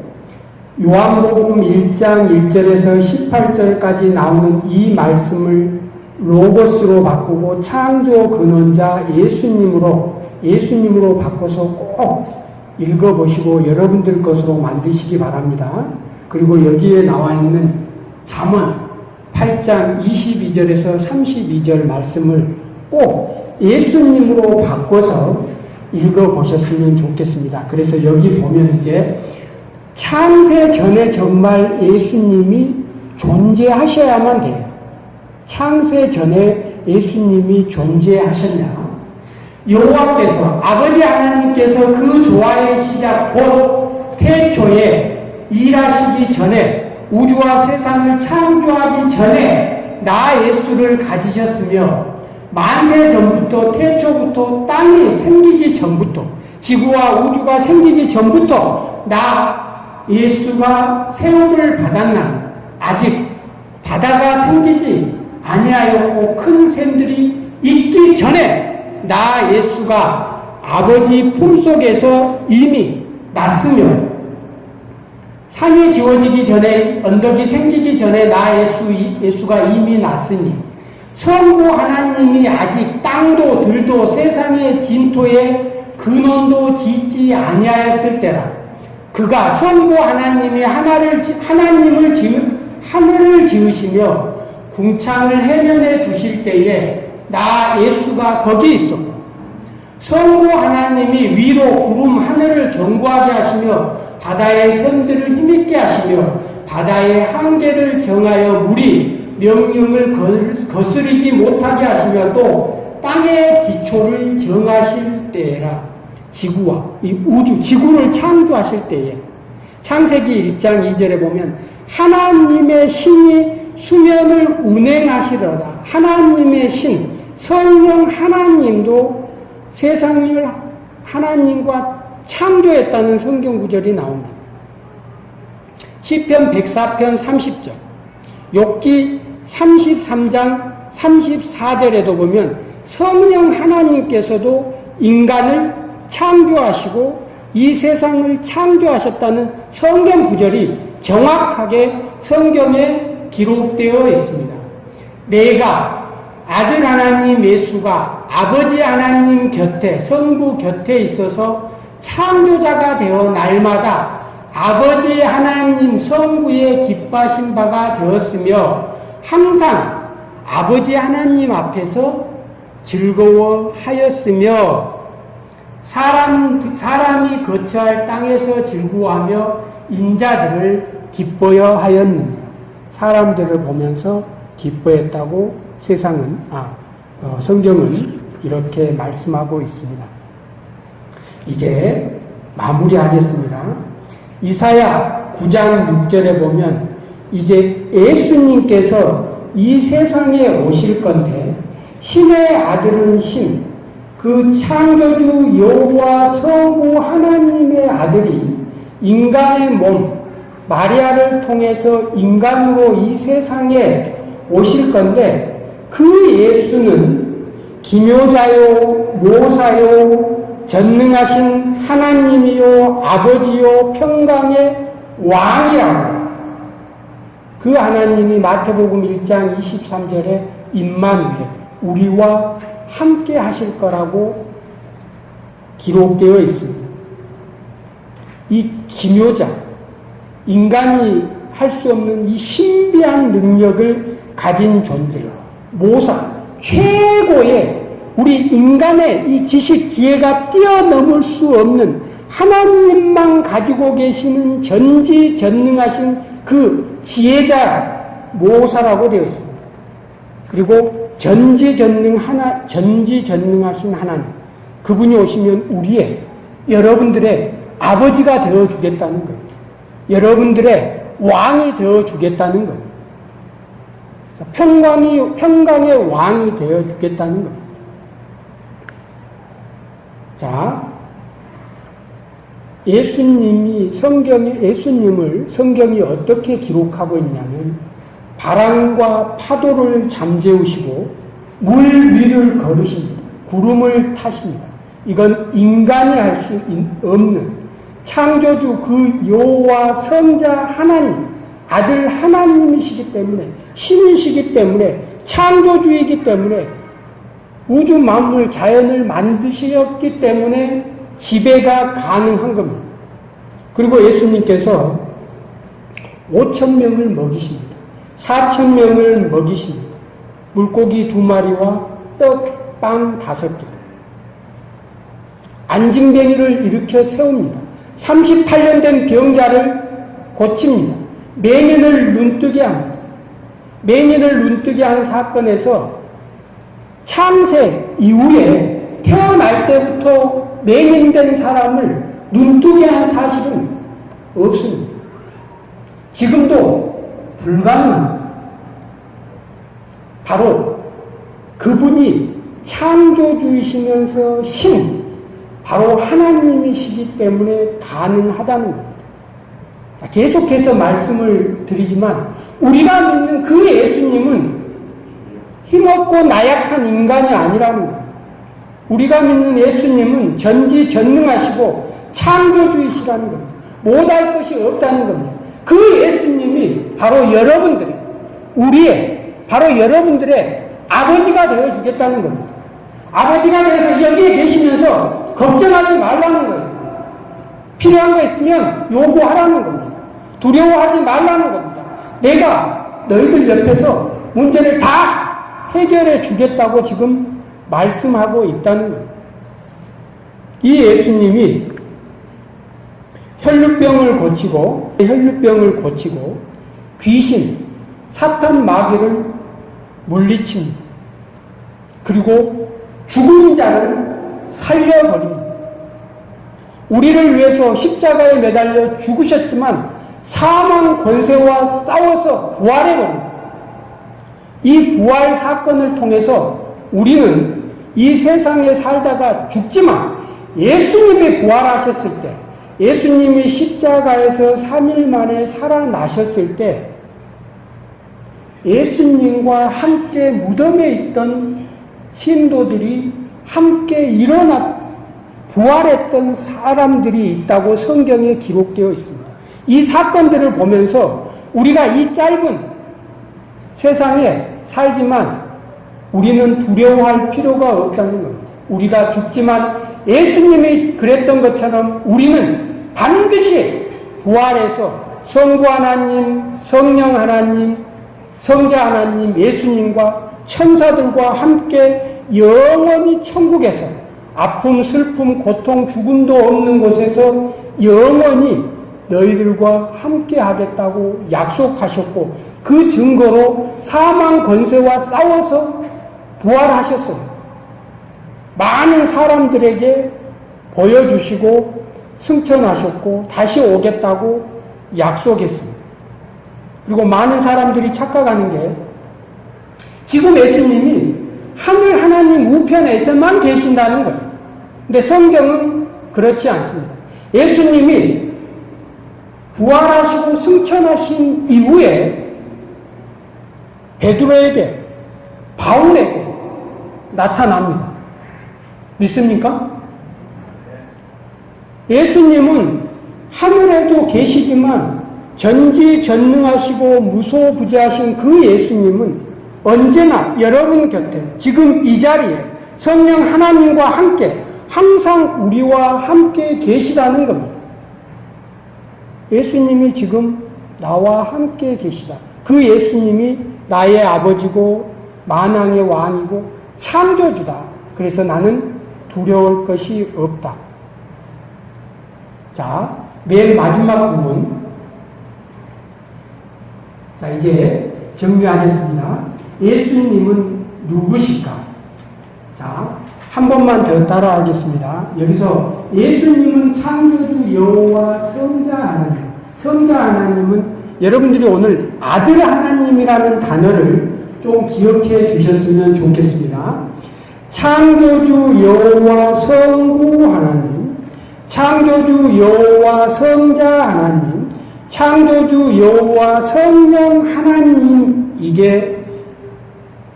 요한복음 1장 1절에서 18절까지 나오는 이 말씀을 로고스로 바꾸고 창조 근원자 예수님으로 예수님으로 바꿔서 꼭 읽어보시고 여러분들 것으로 만드시기 바랍니다. 그리고 여기에 나와 있는 잠언 8장 22절에서 32절 말씀을 꼭 예수님으로 바꿔서 읽어보셨으면 좋겠습니다. 그래서 여기 보면 이제 창세 전에 정말 예수님이 존재하셔야만 돼요. 창세 전에 예수님이 존재하셨냐? 여호와께서 아버지 하나님께서 그 조화의 시작 곧 태초에 일하시기 전에 우주와 세상을 창조하기 전에 나 예수를 가지셨으며 만세 전부터 태초부터 땅이 생기기 전부터 지구와 우주가 생기기 전부터 나 예수가 세움을 받았나? 아직 바다가 생기지 아니하였고 큰 샘들이 있기 전에 나 예수가 아버지 품속에서 이미 났으며 산이 지워지기 전에 언덕이 생기기 전에 나 예수, 예수가 이미 났으니 성부 하나님이 아직 땅도 들도 세상의 진토에 근원도 짓지 아니하였을 때라. 그가 성부 하나님이 하나를 하나님을 지으 하늘을 지으시며 궁창을 해면에 두실 때에 나 예수가 거기 있었고 성부 하나님이 위로 구름 하늘을 견고하게 하시며 바다의 샘들을 힘있게 하시며 바다의 한계를 정하여 물이 명령을 거스르지 못하게 하시며 또 땅의 기초를 정하실 때라. 지구와 이 우주 지구를 창조하실 때에. 창세기 1장 2절에 보면 하나님의 신이 수면을 운행하시더라. 하나님의 신 성령 하나님도 세상을 하나님과 창조했다는 성경 구절이 나옵니다. 시편 104편 30절, 욥기 33장 34절에도 보면 성령 하나님께서도 인간을 창조하시고 이 세상을 창조하셨다는 성경 구절이 정확하게 성경에 기록되어 있습니다. 내가 아들 하나님 예수가 아버지 하나님 곁에 성부 곁에 있어서 창조자가 되어 날마다 아버지 하나님 성부의 기뻐하신 바가 되었으며 항상 아버지 하나님 앞에서 즐거워하였으며 사람, 사람이 거처할 땅에서 즐거워하며 인자들을 기뻐여 하였느니라. 사람들을 보면서 기뻐했다고 세상은, 아, 어, 성경은 이렇게 말씀하고 있습니다. 이제 마무리하겠습니다. 이사야 9장 6절에 보면 이제 예수님께서 이 세상에 오실 건데 신의 아들은 신, 그 창조주 여호와 성부 하나님의 아들이 인간의 몸 마리아를 통해서 인간으로 이 세상에 오실 건데 그 예수는 기묘자요 모사요 전능하신 하나님이요 아버지요 평강의 왕이라고 그 하나님이 마태복음 1장 23절에 임마누엘 우리와 함께 하실 거라고 기록되어 있습니다. 이 기묘자, 인간이 할 수 없는 이 신비한 능력을 가진 존재, 모사, 최고의 우리 인간의 이 지식, 지혜가 뛰어넘을 수 없는 하나님만 가지고 계시는 전지전능하신 그 지혜자 모사라고 되어 있습니다. 그리고 전지전능 하나, 전지전능하신 하나님. 그분이 오시면 우리의, 여러분들의 아버지가 되어 주겠다는 거예요. 여러분들의 왕이 되어 주겠다는 거예요. 평강이, 평강의 왕이 되어 주겠다는 거예요. 자, 예수님이 성경에 예수님을 성경이 어떻게 기록하고 있냐면 바람과 파도를 잠재우시고 물 위를 걸으십니다. 구름을 타십니다. 이건 인간이 할 수 없는 창조주 그 여호와 성자 하나님 아들 하나님이시기 때문에 신이시기 때문에 창조주이기 때문에 우주 만물 자연을 만드셨기 때문에 지배가 가능한 겁니다. 그리고 예수님께서 5천 명을 먹이십니다. 4천 명을 먹이십니다. 물고기 두 마리와 떡, 빵 다섯 개. 안징뱅이를 일으켜 세웁니다. 38년 된 병자를 고칩니다. 맹인을 눈뜨게 합니다. 맹인을 눈뜨게 한 사건에서 창세 이후에 태어날 때부터 맹인된 사람을 눈뜨게 한 사실은 없습니다. 지금도 불가능합니다. 바로 그분이 창조주이시면서 신, 바로 하나님이시기 때문에 가능하다는 겁니다. 계속해서 말씀을 드리지만 우리가 믿는 그 예수님은 힘없고 나약한 인간이 아니라는 거예요. 우리가 믿는 예수님은 전지전능하시고 창조주이시라는 겁니다. 못할 것이 없다는 겁니다. 그 예수님이 바로 여러분들의 우리의 바로 여러분들의 아버지가 되어 주겠다는 겁니다. 아버지가 되어서 여기에 계시면서 걱정하지 말라는 거예요. 필요한 거 있으면 요구하라는 겁니다. 두려워하지 말라는 겁니다. 내가 너희들 옆에서 문제를 다 해결해 주겠다고 지금 말씀하고 있다는 거예요. 이 예수님이 혈류병을 고치고 혈류병을 고치고 귀신, 사탄 마귀를 물리칩니다. 그리고 죽은 자를 살려버립니다. 우리를 위해서 십자가에 매달려 죽으셨지만 사망 권세와 싸워서 부활해버립니다. 이 부활 사건을 통해서 우리는 이 세상에 살다가 죽지만 예수님이 부활하셨을 때, 예수님이 십자가에서 3일 만에 살아나셨을 때, 예수님과 함께 무덤에 있던 신도들이 함께 일어났, 부활했던 사람들이 있다고 성경에 기록되어 있습니다. 이 사건들을 보면서 우리가 이 짧은 세상에 살지만 우리는 두려워할 필요가 없다는 겁니다. 우리가 죽지만 예수님이 그랬던 것처럼 우리는 반드시 부활해서 성부 하나님, 성령 하나님, 성자 하나님, 예수님과 천사들과 함께 영원히 천국에서 아픔, 슬픔, 고통, 죽음도 없는 곳에서 영원히 너희들과 함께 하겠다고 약속하셨고 그 증거로 사망 권세와 싸워서 부활하셨어요. 많은 사람들에게 보여주시고 승천하셨고 다시 오겠다고 약속했습니다. 그리고 많은 사람들이 착각하는 게 지금 예수님이 하늘 하나님 우편에서만 계신다는 거예요. 근데 성경은 그렇지 않습니다. 예수님이 부활하시고 승천하신 이후에 베드로에게 바울에게 나타납니다. 믿습니까? 예수님은 하늘에도 계시지만 전지전능하시고 무소부재하신 그 예수님은 언제나 여러분 곁에 지금 이 자리에 성령 하나님과 함께 항상 우리와 함께 계시다는 겁니다. 예수님이 지금 나와 함께 계시다. 그 예수님이 나의 아버지고 만왕의 왕이고 창조주다. 그래서 나는 두려울 것이 없다. 자, 맨 마지막 부분. 자, 이제 정리하겠습니다. 예수님은 누구실까? 자, 한 번만 더 따라하겠습니다. 여기서 예수님은 창조주 여호와 성자 하나님. 성자 하나님은 여러분들이 오늘 아들 하나님이라는 단어를 좀 기억해 주셨으면 좋겠습니다. 창조주 여호와 성부 하나님, 창조주 여호와 성자 하나님, 창조주 여호와 성령 하나님 이게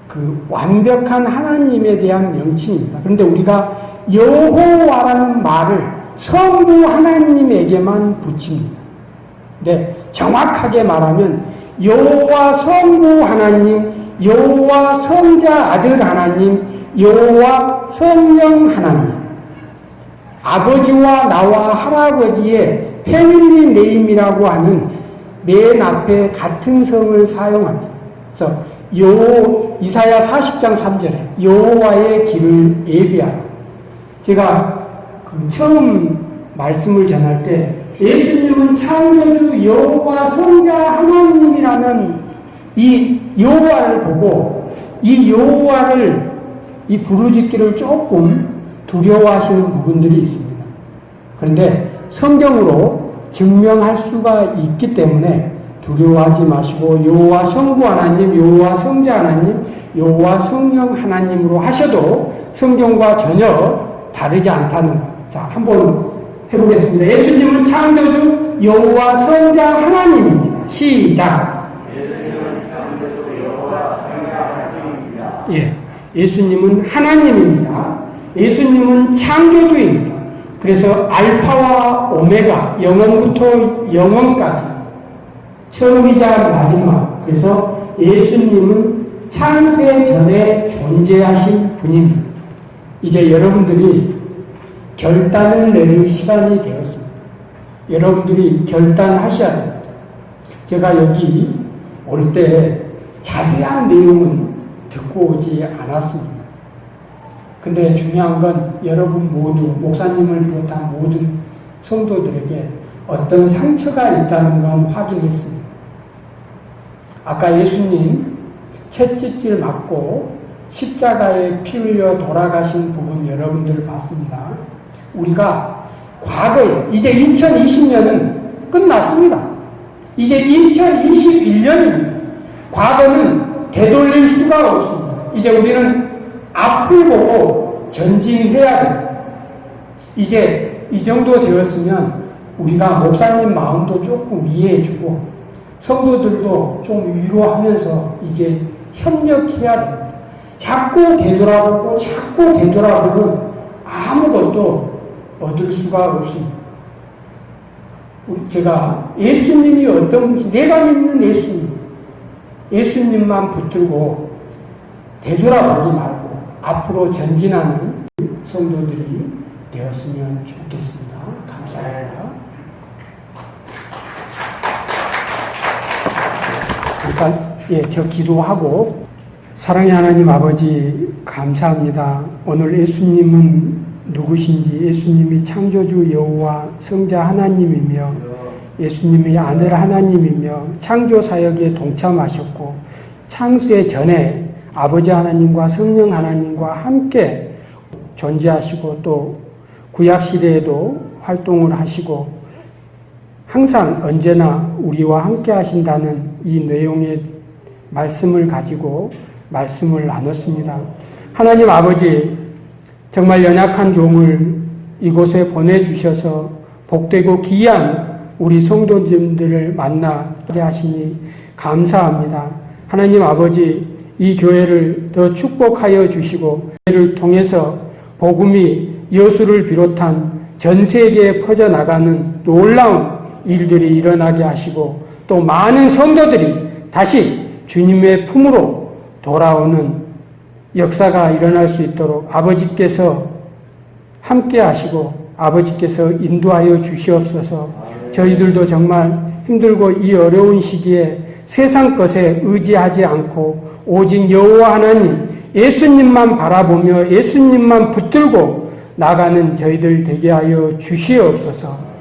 그 완벽한 하나님에 대한 명칭입니다. 그런데 우리가 여호와라는 말을 성부 하나님에게만 붙입니다. 네, 정확하게 말하면 여호와 성부 하나님, 여호와 성자 아들 하나님, 여호와 성령 하나님. 아버지와 나와 할아버지의 family name이라고 하는 맨 앞에 같은 성을 사용합니다. 그래서 여 이사야 40장 3절에 여호와의 길을 예비하라. 제가 그 처음 말씀을 전할 때 예수님은 창조주 여호와 성자 하나님이라는 이 여호와를 보고 이 여호와를 이 부르짖기를 조금 두려워하시는 부분들이 있습니다. 그런데 성경으로 증명할 수가 있기 때문에 두려워하지 마시고 여호와 성부 하나님, 여호와 성자 하나님, 여호와 성령 하나님으로 하셔도 성경과 전혀 다르지 않다는 것. 자, 한번 해보겠습니다. 예수님은 창조주 여호와 성자 하나님입니다. 시작. 예수님은 창조주 여호와 성자 하나님입니다. 예, 예수님은 하나님입니다. 예수님은 창조주입니다. 그래서 알파와 오메가, 영원부터 영원까지 처음이자 마지막. 그래서 예수님은 창세 전에 존재하신 분입니다. 이제 여러분들이 결단을 내릴 시간이 되었습니다. 여러분들이 결단하셔야 됩니다. 제가 여기 올 때 자세한 내용은 듣고 오지 않았습니다. 근데 중요한 건 여러분 모두, 목사님을 비롯한 모든 성도들에게 어떤 상처가 있다는 건 확인했습니다. 아까 예수님 채찍질 맞고 십자가에 피 흘려 돌아가신 부분 여러분들 봤습니다. 우리가 과거에 이제 2020년은 끝났습니다. 이제 2021년입니다. 과거는 되돌릴 수가 없습니다. 이제 우리는 앞을 보고 전진해야 됩니다. 이제 이 정도 되었으면 우리가 목사님 마음도 조금 이해해주고 성도들도 좀 위로하면서 이제 협력해야 됩니다. 자꾸 되돌아보고 자꾸 되돌아보면 아무것도 얻을 수가 없습니다. 제가 예수님이 어떤 분이 내가 믿는 예수님 예수님만 붙들고 되돌아보지 말고 앞으로 전진하는 성도들이 되었으면 좋겠습니다. 감사합니다. 잠깐, 예, 저 기도하고 사랑의 하나님 아버지 감사합니다. 오늘 예수님은 누구신지 예수님이 창조주 여호와 성자 하나님이며 예수님이 아들 하나님이며 창조 사역에 동참하셨고 창세 전에 아버지 하나님과 성령 하나님과 함께 존재하시고 또 구약 시대에도 활동을 하시고 항상 언제나 우리와 함께 하신다는 이 내용의 말씀을 가지고 말씀을 나눴습니다. 하나님 아버지, 정말 연약한 종을 이곳에 보내주셔서 복되고 귀한 우리 성도님들을 만나게 하시니 감사합니다. 하나님 아버지, 이 교회를 더 축복하여 주시고, 교회를 통해서 복음이 여수를 비롯한 전 세계에 퍼져나가는 놀라운 일들이 일어나게 하시고, 또 많은 성도들이 다시 주님의 품으로 돌아오는 역사가 일어날 수 있도록 아버지께서 함께 하시고 아버지께서 인도하여 주시옵소서 저희들도 정말 힘들고 이 어려운 시기에 세상 것에 의지하지 않고 오직 여호와 하나님 예수님만 바라보며 예수님만 붙들고 나가는 저희들 되게 하여 주시옵소서